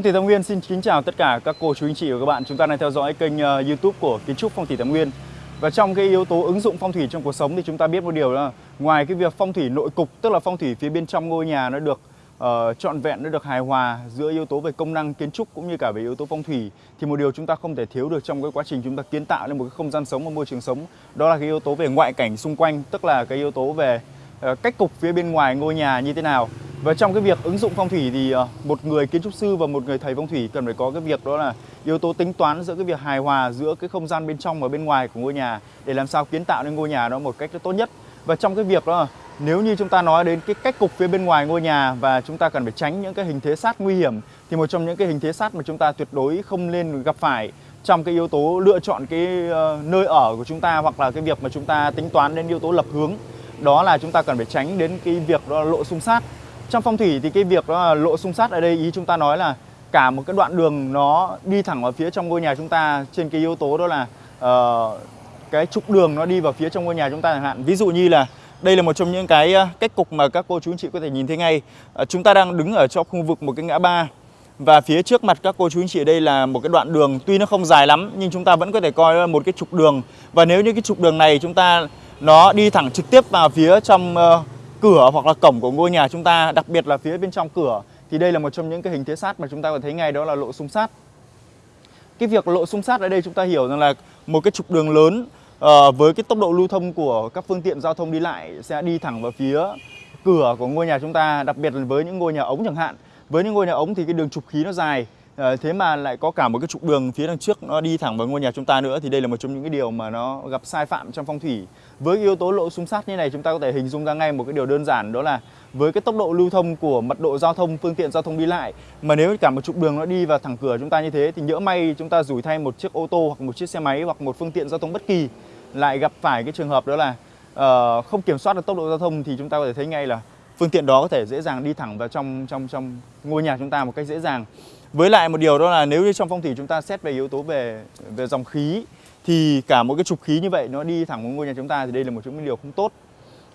Phong thủy Tam Nguyên xin kính chào tất cả các cô chú anh chị và các bạn. Chúng ta đang theo dõi kênh uh, YouTube của Kiến trúc Phong thủy Tam Nguyên. Và trong cái yếu tố ứng dụng phong thủy trong cuộc sống thì chúng ta biết một điều là ngoài cái việc phong thủy nội cục tức là phong thủy phía bên trong ngôi nhà nó được uh, trọn vẹn nó được hài hòa giữa yếu tố về công năng kiến trúc cũng như cả về yếu tố phong thủy thì một điều chúng ta không thể thiếu được trong cái quá trình chúng ta kiến tạo lên một cái không gian sống và môi trường sống đó là cái yếu tố về ngoại cảnh xung quanh tức là cái yếu tố về uh, cách cục phía bên ngoài ngôi nhà như thế nào và trong cái việc ứng dụng phong thủy thì ờ, một người kiến trúc sư và một người thầy phong thủy cần phải có cái việc đó là yếu tố tính toán giữa cái việc hài hòa giữa cái không gian bên trong và bên ngoài của ngôi nhà để làm sao kiến tạo nên ngôi nhà đó một cách tốt nhất. Và trong cái việc đó, nếu như chúng ta nói đến cái cách cục phía bên ngoài ngôi nhà và chúng ta cần phải tránh những cái hình thế sát nguy hiểm, thì một trong những cái hình thế sát mà chúng ta tuyệt đối không nên gặp phải trong cái yếu tố lựa chọn cái ờ, nơi ở của chúng ta hoặc là cái việc mà chúng ta tính toán đến yếu tố lập hướng, đó là chúng ta cần phải tránh đến cái việc đó là lộ xung sát trong phong thủy thì cái việc đó là lộ xung sát ở đây ý chúng ta nói là cả một cái đoạn đường nó đi thẳng vào phía trong ngôi nhà chúng ta trên cái yếu tố đó là uh, cái trục đường nó đi vào phía trong ngôi nhà chúng ta chẳng hạn. Ví dụ như là đây là một trong những cái ờ, cách cục mà các cô chú anh chị có thể nhìn thấy ngay. Uh, chúng ta đang đứng ở trong khu vực một cái ngã ba và phía trước mặt các cô chú anh chị ở đây là một cái đoạn đường tuy nó không dài lắm nhưng chúng ta vẫn có thể coi là một cái trục đường và nếu như cái trục đường này chúng ta nó đi thẳng trực tiếp vào phía trong uh, cửa hoặc là cổng của ngôi nhà chúng ta, đặc biệt là phía bên trong cửa thì đây là một trong những cái hình thế sát mà chúng ta có thấy ngay đó là lộ xung sát. Cái việc lộ xung sát ở đây chúng ta hiểu rằng là một cái trục đường lớn uh, với cái tốc độ lưu thông của các phương tiện giao thông đi lại sẽ đi thẳng vào phía cửa của ngôi nhà chúng ta, đặc biệt là với những ngôi nhà ống chẳng hạn. Với những ngôi nhà ống thì cái đường trục khí nó dài À, thế mà lại có cả một cái trục đường phía đằng trước nó đi thẳng vào ngôi nhà chúng ta nữa thì đây là một trong những cái điều mà nó gặp sai phạm trong phong thủy. Với yếu tố lộ xung sát như này chúng ta có thể hình dung ra ngay một cái điều đơn giản đó là với cái tốc độ lưu thông của mật độ giao thông phương tiện giao thông đi lại mà nếu cả một trục đường nó đi vào thẳng cửa chúng ta như thế thì nhỡ may chúng ta rủi thay một chiếc ô tô hoặc một chiếc xe máy hoặc một phương tiện giao thông bất kỳ lại gặp phải cái trường hợp đó là uh, không kiểm soát được tốc độ giao thông thì chúng ta có thể thấy ngay là phương tiện đó có thể dễ dàng đi thẳng vào trong trong trong ngôi nhà chúng ta một cách dễ dàng với lại một điều đó là nếu như trong phong thủy chúng ta xét về yếu tố về về dòng khí, thì cả một cái trục khí như vậy nó đi thẳng vào ngôi nhà chúng ta thì đây là một trong những điều không tốt.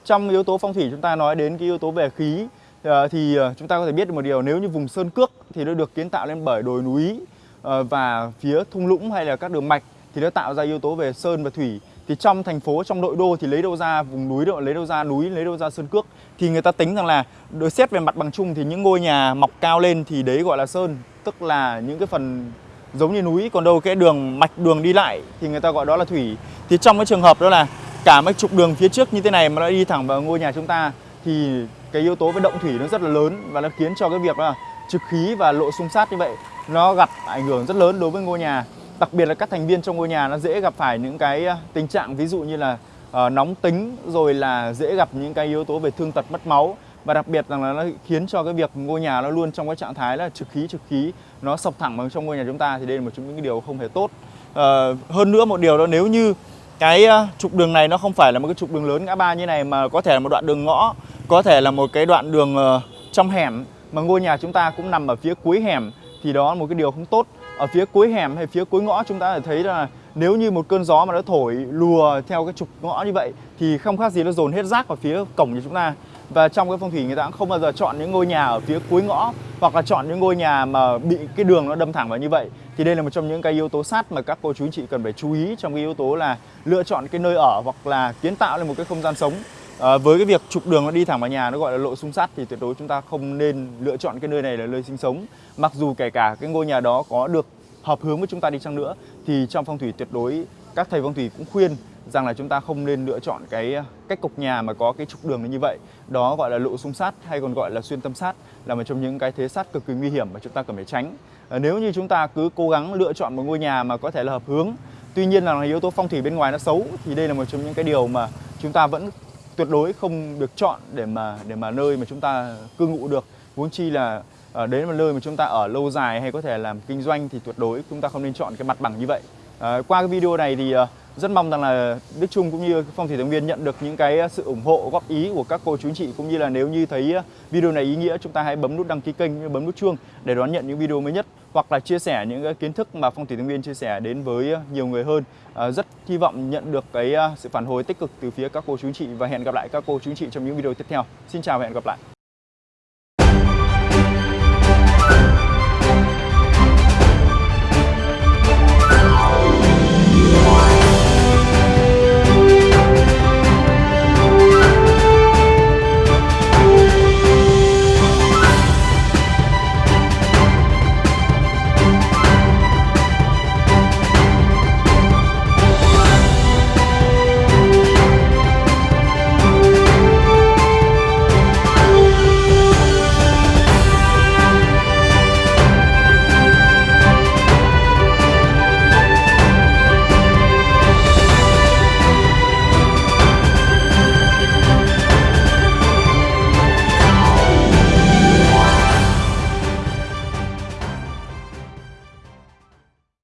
Trong yếu tố phong thủy chúng ta nói đến cái yếu tố về khí ờ, thì ờ, chúng ta có thể biết được một điều, nếu như vùng sơn cước thì nó được kiến tạo lên bởi đồi núi ờ, và phía thung lũng hay là các đường mạch thì nó tạo ra yếu tố về sơn và thủy thì trong thành phố, trong nội đô thì lấy đâu ra vùng núi đâu, lấy đâu ra núi, lấy đâu ra sơn cước thì người ta tính rằng là đối xét về mặt bằng chung thì những ngôi nhà mọc cao lên thì đấy gọi là sơn tức là những cái phần giống như núi còn đâu cái đường mạch đường đi lại thì người ta gọi đó là thủy. Thì trong cái trường hợp đó là cả mấy trục đường phía trước như thế này mà nó đi thẳng vào ngôi nhà chúng ta thì cái yếu tố về động thủy nó rất là lớn và nó khiến cho cái việc là trực khí và lộ xung sát như vậy nó gặp ảnh hưởng rất lớn đối với ngôi nhà. Đặc biệt là các thành viên trong ngôi nhà nó dễ gặp phải những cái à, tình trạng ví dụ như là uh, nóng tính rồi là dễ gặp những cái yếu tố về thương tật mất máu và đặc biệt rằng là nó khiến cho cái việc ngôi nhà nó luôn trong cái trạng thái là trực khí trực khí nó sọc thẳng vào trong ngôi nhà chúng ta thì đây là một trong những cái điều không hề tốt. À, hơn nữa một điều đó nếu như cái ờ, trục đường này nó không phải là một cái trục đường lớn ngã ba như này mà có thể là một đoạn đường ngõ có thể là một cái đoạn đường uh, trong hẻm mà ngôi nhà chúng ta cũng nằm ở phía cuối hẻm thì đó là một cái điều không tốt. Ở phía cuối hẻm hay phía cuối ngõ chúng ta thấy là nếu như một cơn gió mà nó thổi lùa theo cái trục ngõ như vậy thì không khác gì nó dồn hết rác vào phía cổng nhà chúng ta và trong cái phong thủy người ta cũng không bao giờ chọn những ngôi nhà ở phía cuối ngõ hoặc là chọn những ngôi nhà mà bị cái đường nó đâm thẳng vào như vậy. Thì đây là một trong những cái yếu tố sát mà các cô chú anh chị cần phải chú ý trong cái yếu tố là lựa chọn cái nơi ở hoặc là kiến tạo lên một cái không gian sống. À, với cái việc trục đường nó đi thẳng vào nhà nó gọi là lộ xung sát thì tuyệt đối chúng ta không nên lựa chọn cái nơi này là nơi sinh sống. Mặc dù kể cả cái ngôi nhà đó có được hợp hướng với chúng ta đi chăng nữa thì trong phong thủy tuyệt đối các thầy phong thủy cũng khuyên rằng là chúng ta không nên lựa chọn cái ờ, cách cục nhà mà có cái trục đường như vậy. Đó gọi là lộ xung sát hay còn gọi là xuyên tâm sát là một trong những cái thế sát cực kỳ nguy hiểm mà chúng ta cần phải tránh. Ờ, nếu như chúng ta cứ cố gắng lựa chọn một ngôi nhà mà có thể là hợp hướng tuy nhiên là yếu tố phong thủy bên ngoài nó xấu thì đây là một trong những cái điều mà chúng ta vẫn tuyệt đối không được chọn để mà để mà nơi mà chúng ta cư ngụ được. Huống chi là à, đến một nơi mà chúng ta ở lâu dài hay có thể làm kinh doanh thì tuyệt đối chúng ta không nên chọn cái mặt bằng như vậy. À, qua cái video này thì uh, rất mong rằng là Đức Trung cũng như Phong thủy Thái Nguyên nhận được những cái sự ủng hộ góp ý của các cô chú anh chị cũng như là nếu như thấy video này ý nghĩa chúng ta hãy bấm nút đăng ký kênh bấm nút chuông để đón nhận những video mới nhất hoặc là chia sẻ những cái kiến thức mà Phong thủy Thái Nguyên chia sẻ đến với nhiều người hơn. À, rất hy vọng nhận được cái à, sự phản hồi tích cực từ phía các cô chú anh chị và hẹn gặp lại các cô chú anh chị trong những video tiếp theo. Xin chào và hẹn gặp lại.